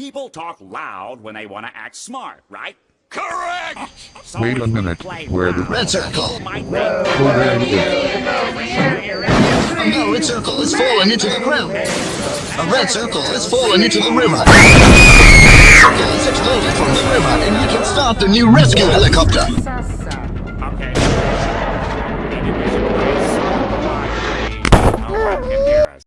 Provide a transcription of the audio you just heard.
People talk loud when they want to act smart, right? Correct! So Wait a minute, where the red circle? No, the red circle has fallen into the ground. A red circle has fallen into the river. circle has exploded from the river, and we can start the new rescue helicopter. Okay.